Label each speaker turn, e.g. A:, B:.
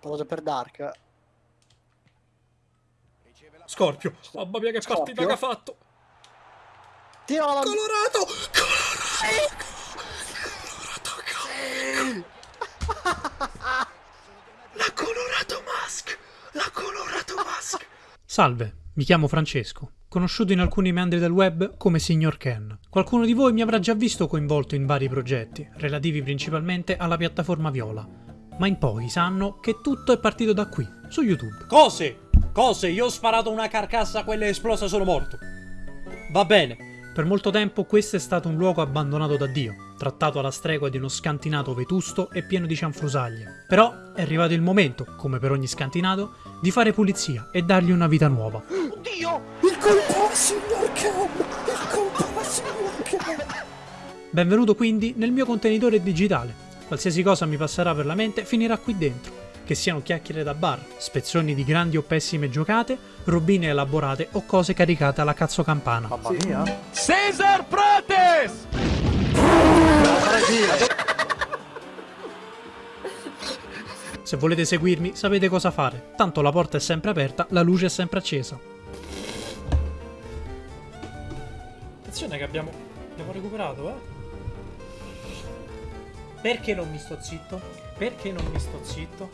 A: Cosa per Dark?
B: Scorpio. Mamma mia che
A: Scorpio?
B: partita che ha fatto.
A: Tira la
B: Colorato! La colorato mask! La colorato mask! Salve, mi chiamo Francesco, conosciuto in alcuni meandri del web come Signor Ken. Qualcuno di voi mi avrà già visto coinvolto in vari progetti, relativi principalmente alla piattaforma Viola, ma in pochi sanno che tutto è partito da qui, su YouTube. Cose! Cose, io ho sparato una carcassa, quella è esplosa, sono morto. Va bene. Per molto tempo questo è stato un luogo abbandonato da Dio, trattato alla stregua di uno scantinato vetusto e pieno di cianfrusaglie. Però è arrivato il momento, come per ogni scantinato, di fare pulizia e dargli una vita nuova.
A: Oddio! Il colpo signor Ken! Il colpo signor Ken!
B: Benvenuto quindi nel mio contenitore digitale. Qualsiasi cosa mi passerà per la mente finirà qui dentro. Che siano chiacchiere da bar, spezzoni di grandi o pessime giocate, robine elaborate o cose caricate alla cazzo campana.
A: Mamma mia!
C: Cesar Prates!
B: Se volete seguirmi sapete cosa fare, tanto la porta è sempre aperta, la luce è sempre accesa. Attenzione che abbiamo, abbiamo recuperato, eh? Perché non mi sto zitto? Perché non mi sto zitto?